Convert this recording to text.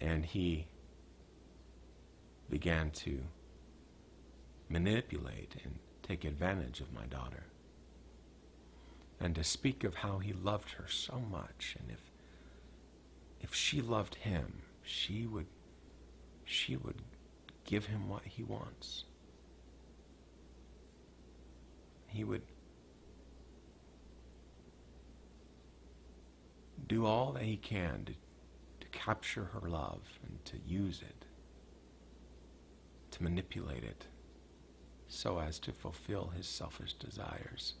And he began to manipulate and take advantage of my daughter. And to speak of how he loved her so much and if if she loved him, she would she would give him what he wants. He would do all that he can to, capture her love and to use it, to manipulate it, so as to fulfill his selfish desires.